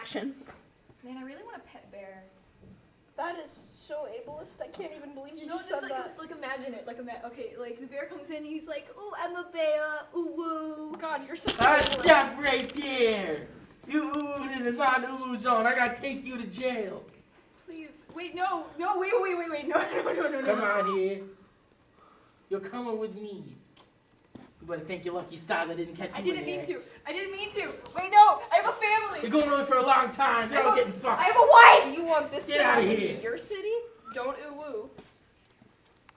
action. Man, I really want a pet bear. That is so ableist. I can't even believe you No, just just said like, that. like imagine it. Like ima- okay, like the bear comes in, he's like, "Ooh, I'm a bear. Ooh woo." God, you're such Ah, a stop right there! You oohed in a non-ooh zone. I gotta take you to jail. Please, wait, no, no, wait, wait, wait, wait, no, no, no, no, no. Come on here. You're coming with me. You better thank your lucky stars I didn't catch you I didn't in mean there. to. I didn't mean to. Wait, no, I have a going on for a long time. You're I all getting fucked. I have a wife. Do you want this Get to outta happen here. to your city? Don't ooh woo.